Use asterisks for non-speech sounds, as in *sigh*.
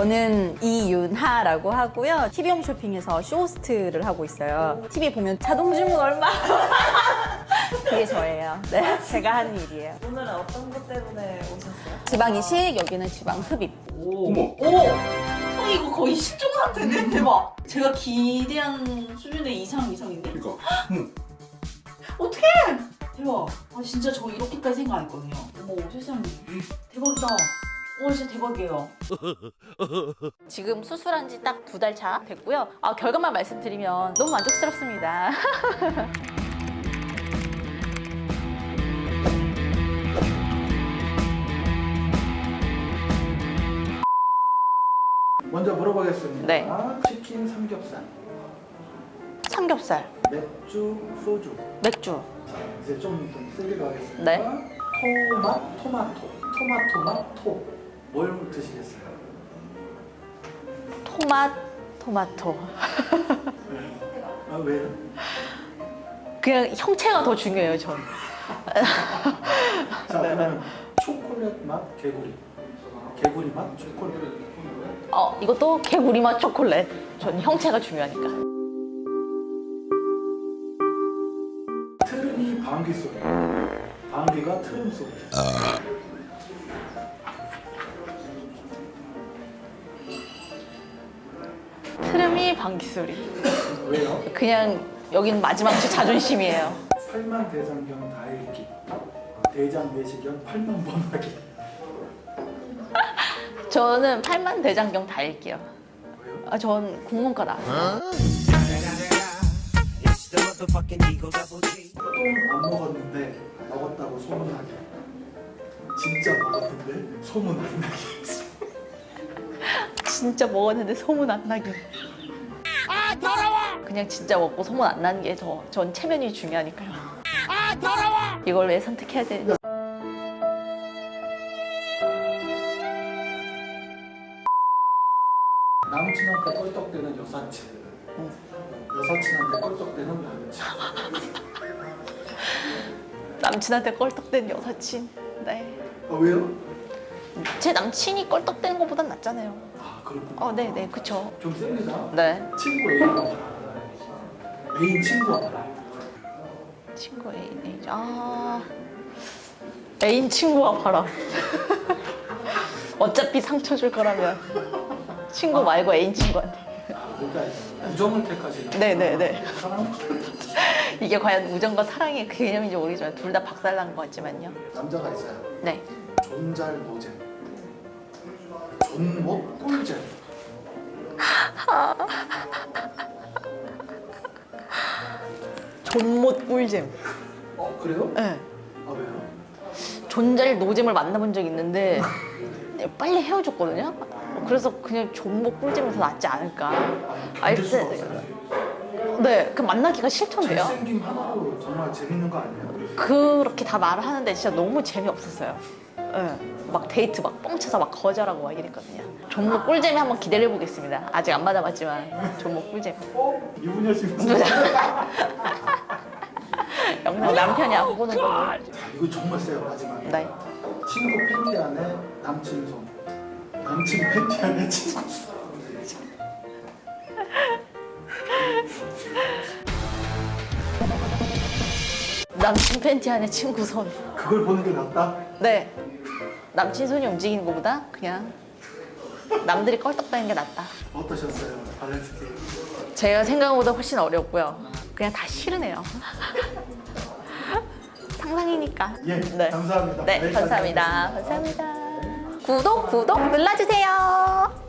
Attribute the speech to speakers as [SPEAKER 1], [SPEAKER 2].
[SPEAKER 1] 저는 이윤하라고 하고요. TV 홈 쇼핑에서 쇼호스트를 하고 있어요. TV 보면 자동 주문 얼마? *laughs* 그게 저예요. 네, 제가 하는 일이에요.
[SPEAKER 2] 오늘은 어떤 것 때문에 오셨어요?
[SPEAKER 1] 지방 이식, 여기는 지방 흡입.
[SPEAKER 3] 어머.
[SPEAKER 2] 오! 어, 이거 거의 실종 상태네? 대박! 제가 기대한 수준의 이상 이상인데?
[SPEAKER 3] 그러니까. 응.
[SPEAKER 2] 어떡해! 대박! 아 진짜 저 이렇게까지 생각 안 했거든요. 어머 세상에. 대박이다. 와 진짜 대박이에요. *laughs*
[SPEAKER 1] 지금 수술한 지 딱 두 달 차 됐고요. 아, 결과만 말씀드리면 너무 만족스럽습니다. *laughs*
[SPEAKER 4] 먼저 물어보겠습니다.
[SPEAKER 1] 네.
[SPEAKER 4] 치킨 삼겹살,
[SPEAKER 1] 삼겹살,
[SPEAKER 4] 맥주, 소주.
[SPEAKER 1] 맥주,
[SPEAKER 4] 자, 이제 좀, 좀 세게 가겠습니다.
[SPEAKER 1] 네.
[SPEAKER 4] 토맛, 토마토, 토마토맛, 토. 뭘 드시겠어요?
[SPEAKER 1] 토맛, 토마토.
[SPEAKER 4] 아, 왜요?
[SPEAKER 1] 그냥 형체가 더 중요해요, 전.
[SPEAKER 4] 자,
[SPEAKER 1] 네.
[SPEAKER 4] 그러면 초콜릿 맛, 개구리. 개구리 맛, 초콜릿.
[SPEAKER 1] 어, 이것도 개구리 맛 초콜릿. 전 형체가 중요하니까.
[SPEAKER 4] 트름이 방귀 소리. 방귀가 트름 소리.
[SPEAKER 1] 트름이 방귀 소리.
[SPEAKER 4] 왜요?
[SPEAKER 1] 그냥 여긴 마지막 주 자존심이에요.
[SPEAKER 4] 팔만 대장경 다 읽기. 대장 내시경 팔만 번 하기. *laughs*
[SPEAKER 1] 저는 팔만 대장경 다 읽게요.
[SPEAKER 4] 왜요?
[SPEAKER 1] 아, 전 국문과 나왔어요.
[SPEAKER 4] 똥안 먹었는데 먹었다고 소문나기. 진짜 먹었는데 소문 안 나기.
[SPEAKER 1] 진짜 먹었는데 소문 안 나기. 아 더러워! 그냥 진짜 먹고 소문 안 나는 게 더 전 체면이 중요하니까요. 아 더러워! 이걸 왜 선택해야 되는지.
[SPEAKER 4] 남친한테 껄떡대는 여사친. 여사친한테 껄떡대는 남친.
[SPEAKER 1] 남친한테 껄떡댄 여사친. 네.
[SPEAKER 4] 아 왜요?
[SPEAKER 1] 제 남친이 껄떡대는 것보단 낫잖아요.
[SPEAKER 4] 아 그렇군요.
[SPEAKER 1] 어, 네, 네, 그쵸.
[SPEAKER 4] 좀 셉니다.
[SPEAKER 1] 네.
[SPEAKER 4] 친구 A가 봐라. 애인 친구가 봐라.
[SPEAKER 1] 친구 애인, 애인. 아. 애인 친구와 바람. *laughs* 어차피 상처 줄 거라면. 친구 말고 애인 친구한테.
[SPEAKER 4] 그러니까 우정을 택하시는.
[SPEAKER 1] 네네네.
[SPEAKER 4] 사람
[SPEAKER 1] 이게 과연 우정과 사랑의 그 개념인지 모르겠지만 둘 다 박살난 것 같지만요.
[SPEAKER 4] 남자가 있어요.
[SPEAKER 1] 네.
[SPEAKER 4] 존잘 노잼. 존못 꿀잼.
[SPEAKER 1] 존못 꿀잼.
[SPEAKER 4] 어 그래요?
[SPEAKER 1] 네.
[SPEAKER 4] 아 왜요?
[SPEAKER 1] 존잘 노잼을 만나본 적 있는데 빨리 헤어졌거든요. 그래서 그냥 존못 꿀잼이 더 낫지 않을까. 아, 일단-
[SPEAKER 4] 없어요.
[SPEAKER 1] 네, 그 만나기가 싫던데요.
[SPEAKER 4] 잘생김 하나로 정말 재밌는 거 아니에요?
[SPEAKER 1] 그렇게 다 말을 하는데 진짜 너무 재미없었어요. 네. 막 데이트 막 뻥쳐서 막 거절하고 막 이랬거든요. 존못 꿀잼이 한번 기대를 해보겠습니다. 아직 안 받아봤지만 존못 꿀잼.
[SPEAKER 4] 어? 이분야 씨 *laughs*
[SPEAKER 1] 영상 남편이 안 보는 거.
[SPEAKER 4] 이거 정말 세요 마지막에.
[SPEAKER 1] 네.
[SPEAKER 4] 친구 팬티 안에 남친 손. 남친 팬티 안에 친구 손.
[SPEAKER 1] 남친 팬티 안에 친구 손.
[SPEAKER 4] 그걸 보는 게 낫다?
[SPEAKER 1] 네. 남친 손이 움직이는 것보다 그냥 남들이 껄떡대는 게 낫다.
[SPEAKER 4] 어떠셨어요? 밸런스 게임.
[SPEAKER 1] 제가 생각보다 훨씬 어렵고요. 그냥 다 싫으네요. 상상이니까.
[SPEAKER 4] 예, 감사합니다.
[SPEAKER 1] 네,
[SPEAKER 4] 감사합니다.
[SPEAKER 1] 감사합니다. 구독, 구독 눌러주세요.